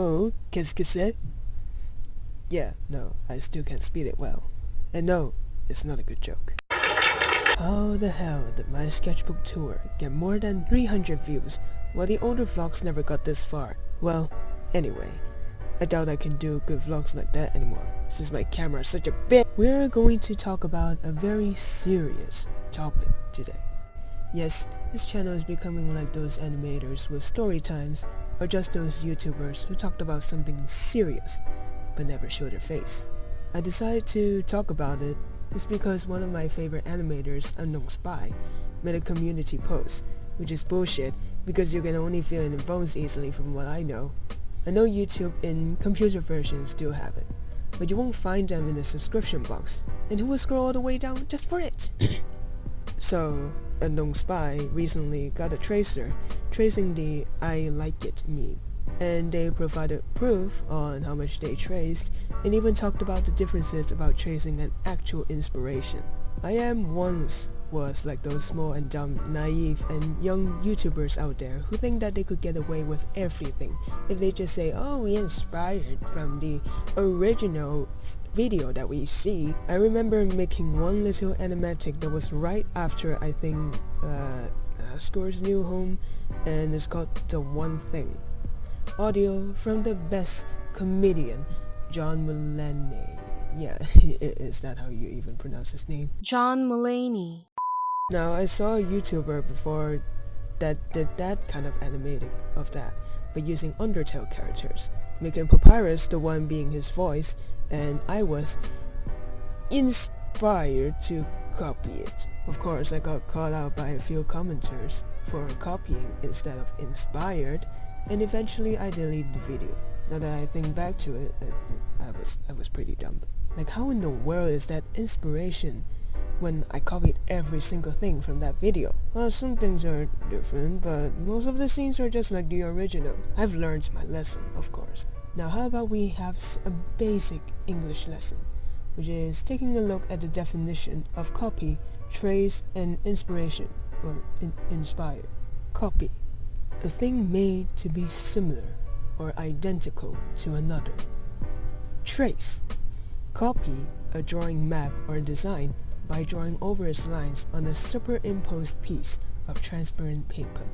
Oh, qu'est-ce que c'est? Yeah, no, I still can't speak it well. And no, it's not a good joke. How the hell did my sketchbook tour get more than 300 views while the older vlogs never got this far? Well, anyway, I doubt I can do good vlogs like that anymore since my camera is such a bitch. We're going to talk about a very serious topic today. Yes, this channel is becoming like those animators with story times or just those YouTubers who talked about something serious but never showed their face. I decided to talk about it is because one of my favorite animators, Unknown Spy, made a community post, which is bullshit because you can only feel in phones easily from what I know. I know YouTube in computer versions do have it, but you won't find them in the subscription box, and who will scroll all the way down just for it? so, Unknown Spy recently got a tracer tracing the I like it meme and they provided proof on how much they traced and even talked about the differences about tracing an actual inspiration. I am once was like those small and dumb, naive and young YouTubers out there who think that they could get away with everything if they just say, oh we inspired from the original video that we see. I remember making one little animatic that was right after I think uh, uh, Score's new home and it's called The One Thing. Audio from the best comedian, John Mulaney. Yeah, is that how you even pronounce his name? John Mulaney. Now, I saw a YouTuber before that did that kind of animating of that, but using Undertale characters, making Papyrus the one being his voice, and I was inspired to copy it. Of course, I got called out by a few commenters for copying instead of inspired, and eventually I deleted the video. Now that I think back to it, I, I was I was pretty dumb. Like how in the world is that inspiration when I copied every single thing from that video? Well, some things are different, but most of the scenes are just like the original. I've learned my lesson, of course. Now how about we have a basic English lesson, which is taking a look at the definition of copy, trace, and inspiration, or in inspire. Copy a thing made to be similar or identical to another. Trace. Copy a drawing map or design by drawing over its lines on a superimposed piece of transparent paper.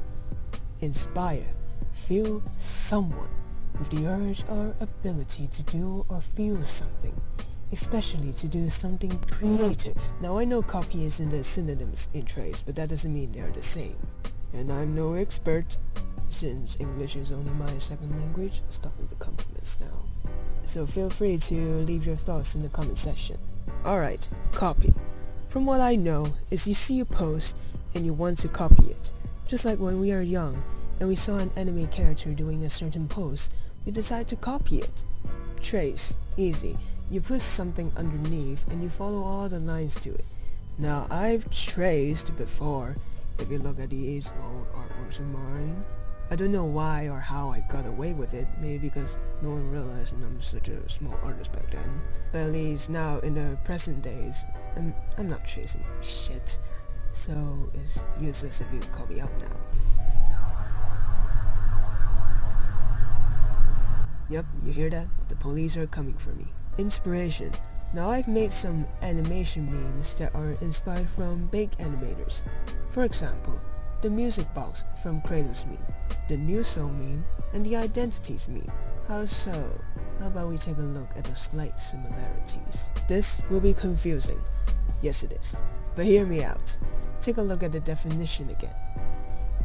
Inspire. Feel someone with the urge or ability to do or feel something, especially to do something creative. Now I know copy is in the synonyms in trace, but that doesn't mean they're the same and I'm no expert. Since English is only my second language, stop with the compliments now. So feel free to leave your thoughts in the comment section. Alright, copy. From what I know is you see a post and you want to copy it. Just like when we are young and we saw an anime character doing a certain pose, we decide to copy it. Trace, easy. You put something underneath and you follow all the lines to it. Now I've traced before if you look at these old artworks of mine. I don't know why or how I got away with it, maybe because no one realized I'm such a small artist back then. But at least now in the present days, I'm, I'm not tracing shit. So it's useless if you call me out now. Yep, you hear that? The police are coming for me. Inspiration. Now I've made some animation memes that are inspired from big animators. For example, the music box from Kratos meme, the new song meme, and the identities meme. How so? How about we take a look at the slight similarities? This will be confusing. Yes it is. But hear me out. Take a look at the definition again.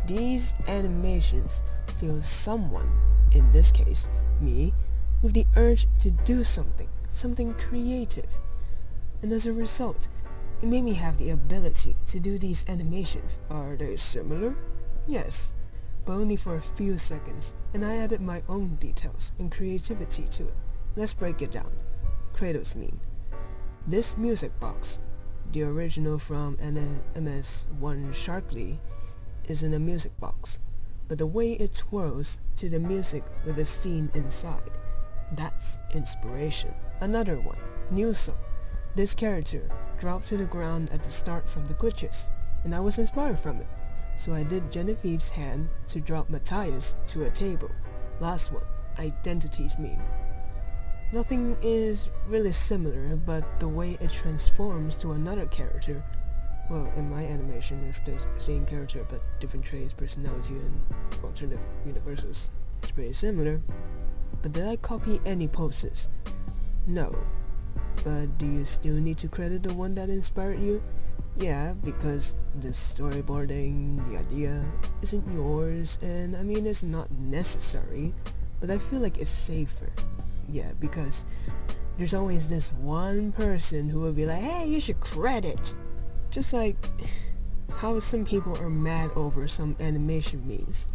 These animations feel someone, in this case, me, with the urge to do something something creative. And as a result, it made me have the ability to do these animations. Are they similar? Yes, but only for a few seconds, and I added my own details and creativity to it. Let's break it down. Kratos meme. This music box, the original from NMS1 Sharkly, is in a music box, but the way it swirls to the music with a scene inside, that's inspiration. Another one, new song. This character dropped to the ground at the start from the glitches, and I was inspired from it. So I did Genevieve's hand to drop Matthias to a table. Last one, identities meme. Nothing is really similar, but the way it transforms to another character, well, in my animation, it's the same character but different traits, personality, and alternative universes. It's pretty similar. But did I copy any poses? No. But do you still need to credit the one that inspired you? Yeah, because the storyboarding, the idea, isn't yours, and I mean it's not necessary, but I feel like it's safer. Yeah, because there's always this one person who will be like, hey, you should credit. Just like how some people are mad over some animation memes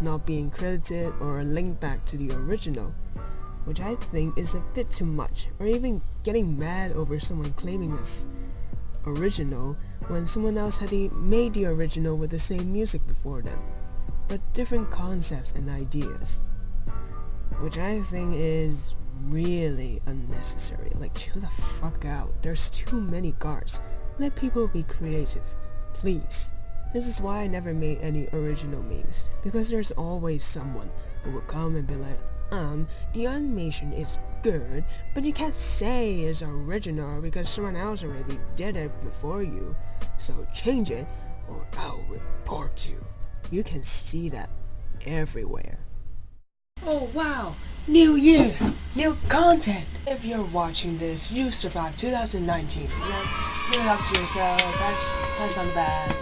not being credited or linked back to the original, which I think is a bit too much, or even getting mad over someone claiming this original when someone else had made the original with the same music before them, but different concepts and ideas, which I think is really unnecessary. Like, chill the fuck out. There's too many guards. Let people be creative, please. This is why I never made any original memes, because there's always someone who will come and be like, um, the animation is good, but you can't say it's original because someone else already did it before you. So change it, or I'll report you. You can see that everywhere. Oh wow! New year! New content! If you're watching this, you survived 2019. Yeah, give it up to yourself, That's that's on the back.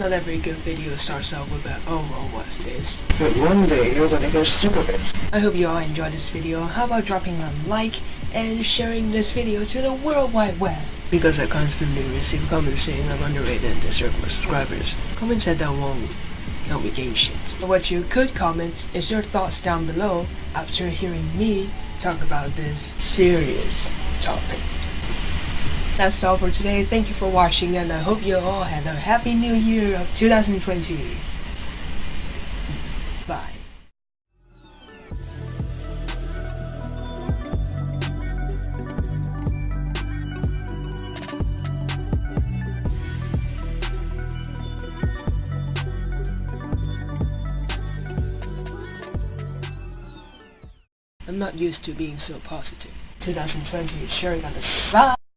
Not every good video starts out with a oh well what's this. But one day you're gonna get sick of it. I hope you all enjoyed this video. How about dropping a like and sharing this video to the World Wide Web? Because I constantly receive comments saying I'm underrated and deserve more subscribers. Comments that won't help me gain shit. What you could comment is your thoughts down below after hearing me talk about this serious topic. That's all for today. Thank you for watching and I hope you all had a happy new year of 2020. Not used to being so positive. 2020 is sure gonna suck.